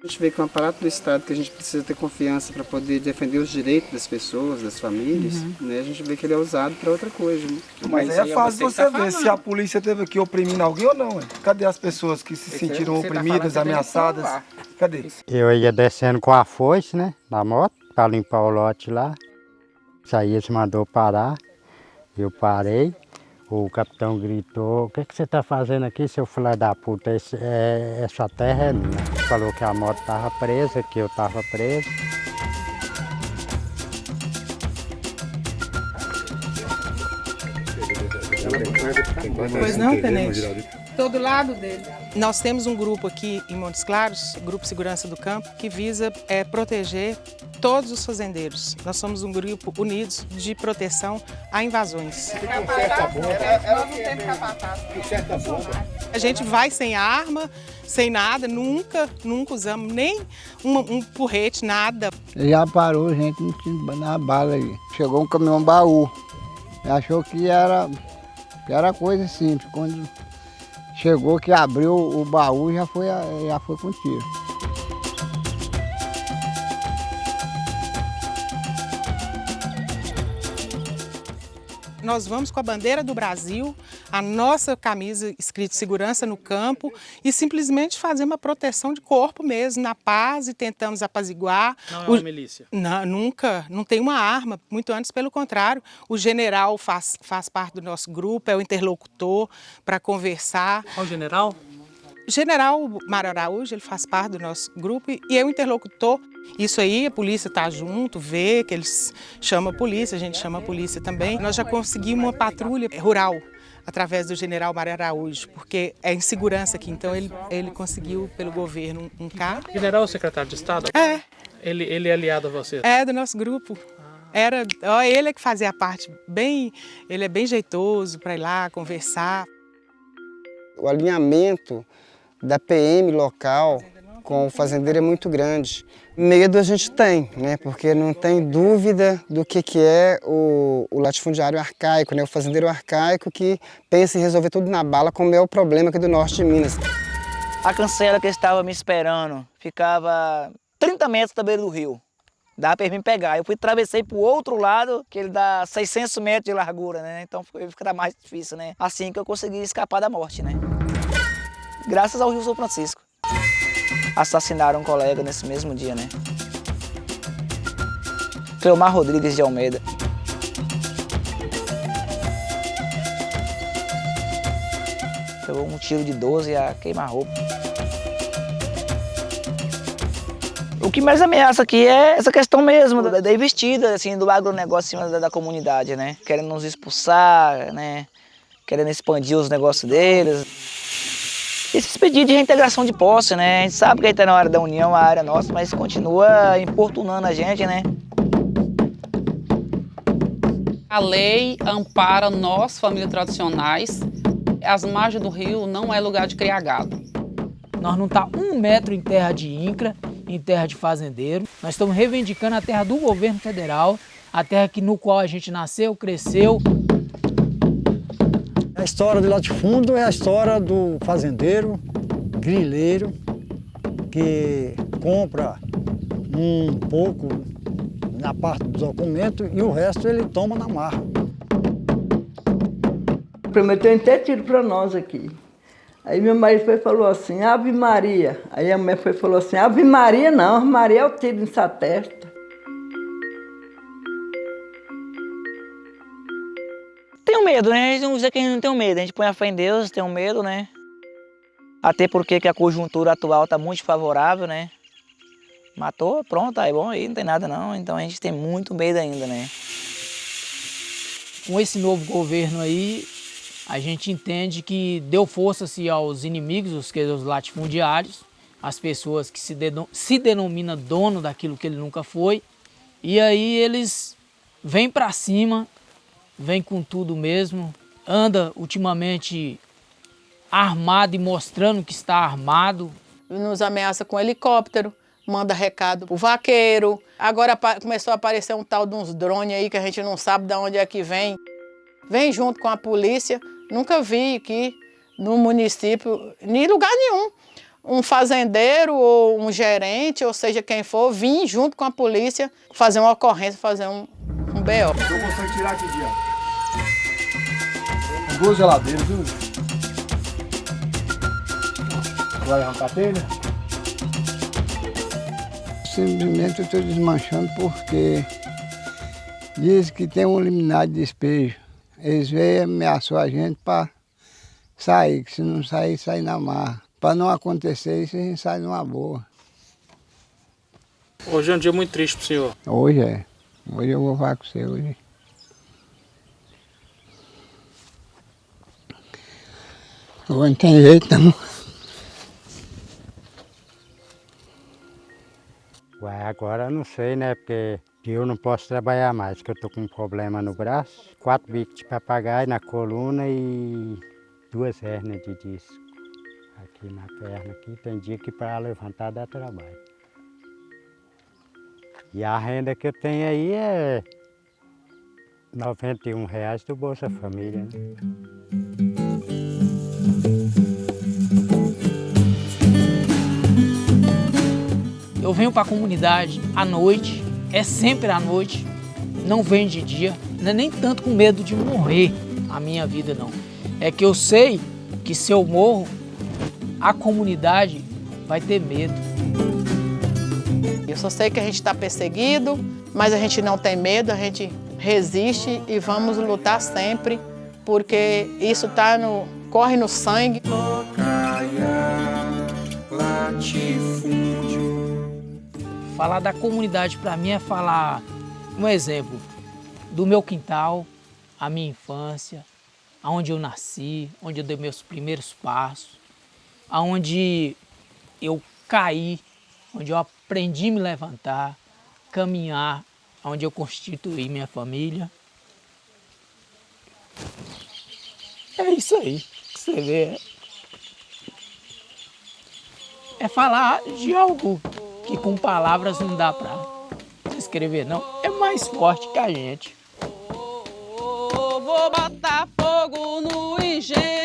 A gente vê que é um aparato do Estado que a gente precisa ter confiança para poder defender os direitos das pessoas, das famílias, uhum. né? a gente vê que ele é usado para outra coisa. Né? Mas, Mas aí é fácil você, tá ver se a polícia teve aqui oprimindo alguém ou não. Cadê as pessoas que se Esse sentiram tá oprimidas, tá ameaçadas? Cadê? Eu ia descendo com a foice, né, na moto, para limpar o lote lá. Isaías mandou parar, eu parei. O capitão gritou, o que, que você está fazendo aqui, seu filho da puta? Esse, é, essa terra é minha. Falou que a moto estava presa, que eu estava preso. Pois não, tenente? Todo lado dele. Nós temos um grupo aqui em Montes Claros, Grupo Segurança do Campo, que visa é, proteger todos os fazendeiros. Nós somos um grupo unidos de proteção a invasões. A gente vai sem arma, sem nada, nunca, nunca usamos nem um, um porrete, nada. Já parou, gente, não tinha na bala aí. Chegou um caminhão baú. Achou que era, que era coisa simples. Quando Chegou que abriu o baú e já foi, já foi com tiro. Nós vamos com a bandeira do Brasil, a nossa camisa escrito segurança no campo e simplesmente fazer uma proteção de corpo mesmo, na paz e tentamos apaziguar. Não é uma o... milícia? Não, nunca, não tem uma arma, muito antes pelo contrário. O general faz, faz parte do nosso grupo, é o interlocutor para conversar. Qual general? General Mário Araújo, ele faz parte do nosso grupo e é o interlocutor. Isso aí, a polícia está junto, vê que eles chamam a polícia, a gente chama a polícia também. Nós já conseguimos uma patrulha rural através do general Mário Araújo, porque é insegurança aqui, então ele, ele conseguiu pelo governo um carro. General ou secretário de Estado? É. Ele, ele é aliado a você? É, do nosso grupo. Era, ó, ele é que fazia a parte bem, ele é bem jeitoso para ir lá conversar. O alinhamento da PM local com o fazendeiro é muito grande. Medo a gente tem, né? porque não tem dúvida do que, que é o, o latifundiário arcaico, né? o fazendeiro arcaico que pensa em resolver tudo na bala, como é o problema aqui do norte de Minas. A cancela que estava me esperando ficava 30 metros da beira do rio. Dá para mim pegar. Eu fui atravessei para o outro lado, que ele dá 600 metros de largura, né? Então fica mais difícil, né? Assim que eu consegui escapar da morte, né? Graças ao Rio São Francisco. Assassinaram um colega nesse mesmo dia, né? Cleomar Rodrigues de Almeida. Pegou um tiro de 12 a queimar-roupa. O que mais ameaça aqui é essa questão mesmo da, da investida, assim, do agronegócio da, da comunidade, né? Querendo nos expulsar, né? Querendo expandir os negócios deles esses pedidos de reintegração de posse, né? A gente sabe que aí está na área da União, a área nossa, mas continua importunando a gente, né? A lei ampara nós, famílias tradicionais. As margens do rio não é lugar de criar gado. Nós não está um metro em terra de INCRA, em terra de fazendeiro. Nós estamos reivindicando a terra do governo federal, a terra que, no qual a gente nasceu, cresceu, história do latifúndio é a história do fazendeiro, grileiro, que compra um pouco na parte do documento e o resto ele toma na marra. Prometeu até tiro para nós aqui. Aí meu marido foi falou assim, Ave Maria. Aí a mãe foi falou assim, Ave Maria não, Ave Maria é o tiro nessa testa. Medo, né? A gente não dizer que a gente não tem medo, a gente põe a fé em Deus, tem um medo, né? Até porque que a conjuntura atual está muito favorável, né? Matou, pronto, aí bom, aí não tem nada não, então a gente tem muito medo ainda, né? Com esse novo governo aí, a gente entende que deu força-se aos inimigos, os, os latifundiários, as pessoas que se, se denomina dono daquilo que ele nunca foi, e aí eles vêm para cima vem com tudo mesmo, anda ultimamente armado e mostrando que está armado. Nos ameaça com helicóptero, manda recado pro vaqueiro. Agora começou a aparecer um tal de uns drones aí que a gente não sabe de onde é que vem. Vem junto com a polícia. Nunca vi aqui no município, em lugar nenhum, um fazendeiro ou um gerente, ou seja, quem for, vir junto com a polícia fazer uma ocorrência, fazer um, um BO. Eu consigo tirar aqui, dia. Duas geladeiras, viu? Vai arrancar a telha? Simplesmente eu estou desmanchando porque diz que tem um liminar de despejo. Eles e ameaçou a gente para sair, que se não sair, sair na marra. Para não acontecer isso, a gente sai numa boa. Hoje é um dia muito triste para o senhor. Hoje é. Hoje eu vou falar com você hoje. Hoje não tem jeito não. Ué, agora não sei, né? Porque eu não posso trabalhar mais, que eu tô com um problema no braço. Quatro bicos de papagaio na coluna e duas hernias de disco. Aqui na perna, aqui. Tem dia que para levantar dá trabalho. E a renda que eu tenho aí é 91 reais do Bolsa Família, né? Eu venho para a comunidade à noite, é sempre à noite, não venho de dia, não é nem tanto com medo de morrer a minha vida não. É que eu sei que se eu morro, a comunidade vai ter medo. Eu só sei que a gente está perseguido, mas a gente não tem medo, a gente resiste e vamos lutar sempre, porque isso tá no, corre no sangue. Falar da comunidade para mim é falar um exemplo do meu quintal, a minha infância, aonde eu nasci, onde eu dei meus primeiros passos, aonde eu caí, onde eu aprendi a me levantar, caminhar, onde eu constituí minha família. É isso aí você vê. É falar de algo que com palavras não dá para descrever, não. É mais forte que a gente. Vou botar fogo no engenho.